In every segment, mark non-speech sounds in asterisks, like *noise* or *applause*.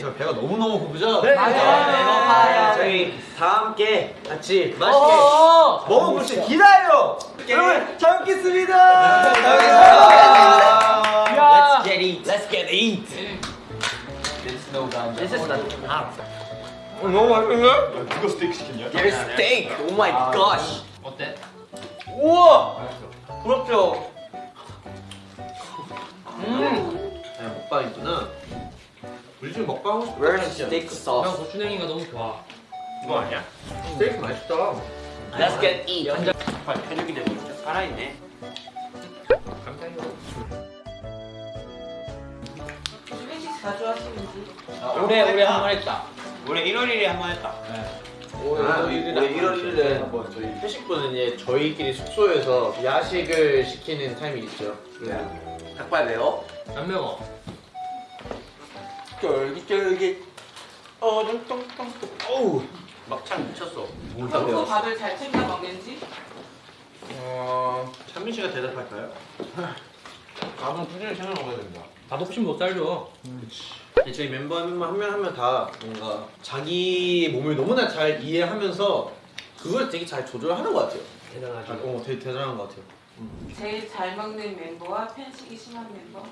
저 배가 너무너무 고프죠? 네. 맞아요. 배고파요. 저희 다 함께 같이 맛있게 어어. 먹어볼 수 기다려요! 여러분, 잘 먹겠습니다! 야. Let's get it. Let's get eat! This is the 너무 맛있는데? 누가 스테이크 시켰냐? There's steak. Oh my gosh. 어때? 우와! 부럽죠? 우리 지금 먹방 하고 싶어. Where's steak 형 sauce? 고추냉이가 너무 좋아. 이거 아니야? 스테이크 맛있다. Let's get it. 편육이 되고 있죠. 살아있네. 주민식 자주 하시는지 올해 올해 한 번 했다. 올해 1월 1일에 한 번 했다. 올해 1월 1일에 한번 저희 회식분은 이제 저희끼리 숙소에서 야식을 시키는 타임이 있죠. 닭발 매워? 안 매워. 쫄깃쫄깃. 어정똥똥. 어우! 막창 미쳤어. 평소 밥을 잘 챙겨 먹는지 어... 찬민 씨가 대답할까요? 밥은 꾸준히 챙겨 먹어야 된다. 밥 없이면 못 살죠. 저희 멤버 한명한명한명 다 뭔가 자기 몸을 너무나 잘 이해하면서 그걸 되게 잘 조절하는 것 같아요. 대단하죠. 어, 되게 대단한 것 같아요. 제일 잘 먹는 멤버와 편식이 심한 멤버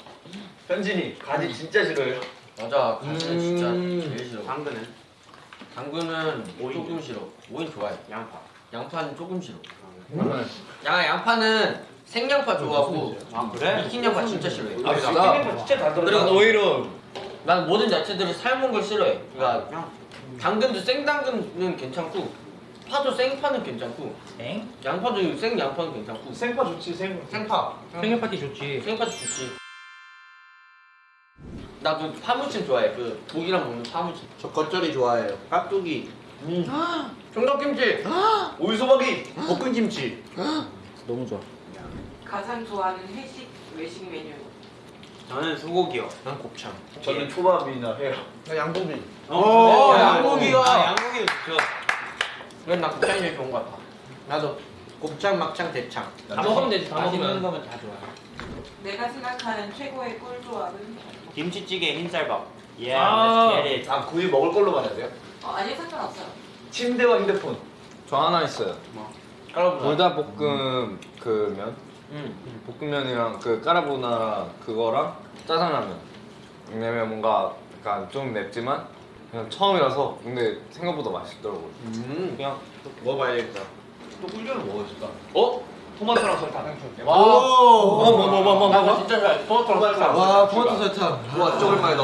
현진이 가지 진짜 싫어요. 맞아. 진짜 음. 제일 싫어. 당근은 당근은 조금 싫어. 오이 좋아해. 양파. 양파는 조금 싫어. 정말. 야 양파는 생양파 좋아하고 아 그래? 익힌 양파 진짜 싫어해. 아, 진짜 진짜 다 그리고 오히려 난 모든 야채들을 삶은 걸 싫어해. 그러니까 당근도 생당근은 괜찮고 파도 생파는 괜찮고 엥? 양파도 생 양파는 괜찮고 생파 좋지 생. 생파 생일 파티 좋지. 생파도 좋지. 나그 파무침 좋아해. 그 고기랑 먹는 파무침. 저 겉절이 좋아해요. 깍두기, 총각김치. 오이소박이. 볶음김치. 너무 좋아. 가장 좋아하는 회식 외식 메뉴 저는 소고기요. 난 곱창. 저는 초밥이나 회요. 나 양고기. 어, 양고기요. 아 양고기도 좋죠. 그래 나 곱창이 제일 좋은 것 같아. 나도 곱창, 막창, 대창. 다 먹으면 되지. 다 맛있는 먹으면. 거면 다 좋아요. 내가 생각하는 최고의 꿀조합은 김치찌개 흰쌀밥. 예. 아. let's get it. 아 구이 먹을 걸로 말해야 돼요? 어, 아니 상관없어요 침대와 휴대폰. 저 하나 있어요. 까라보나. 불닭볶음 그 면? 응. 볶음면이랑 그 까라보나라 그거랑 짜장라면. 왜냐면 뭔가 약간 좀 맵지만 그냥 처음이라서 근데 생각보다 맛있더라고요. 음. 그냥 먹어봐야겠다. 또 꿀조는 뭐였을까? 어? 토마토랑 설 다생초. 와. 뭐, 뭐, 뭐, 뭐, 나 진짜 좋아해. 토마토랑 살짝. 와, 토마토 설탕. 와, 진짜 오랜만이다.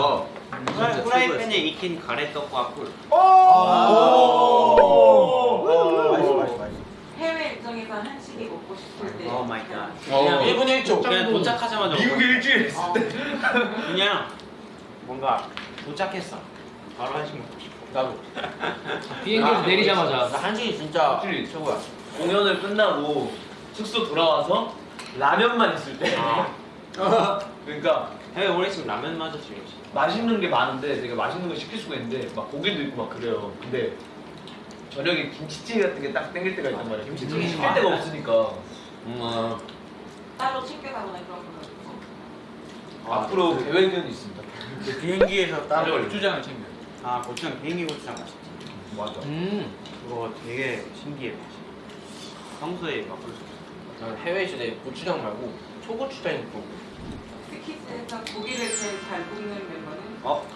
후라이팬에 익힌 가래떡과 꿀. 맛있어 맛있어 맛있어. 해외 일정에서 한식이 먹고 싶을 때 oh my god. 어. 그냥 1분 1초. 그냥 도착하자마자 미국에 일주일 있을 어, 때. *laughs* 그냥 뭔가 도착했어. 바로 한식 먹고 싶어. 나도. 비행기에서 내리자마자. 나 한식이 진짜 확실히. 최고야. 공연을 끝나고 숙소 돌아와서 라면만 있을 때. *laughs* 그러니까 해외 오래 있으면 라면 맞아 지금. 맛있는 게 많은데 되게 맛있는 거 시킬 수가 있는데 막 고기도 있고 막 그래요. 근데 저녁에 김치찌개 같은 게 딱 땡길 때가 있단 말이야. 김치찌개 음. 시킬 데가 없으니까 음, 아. 따로 챙겨가거나 그런 거 앞으로 계획은 있습니다. 비행기에서 따로 고추장을 챙겨. 아 고추장 비행기 고추장 맛있지. 맞아. 음. 그거 되게 신기해 맛이. 평소에 맛볼 수 없어. 난 해외 때 고추장 말고 초고추장이 좋고. 스키즈에서 고기를 제일 잘 굽는 멤버는 어?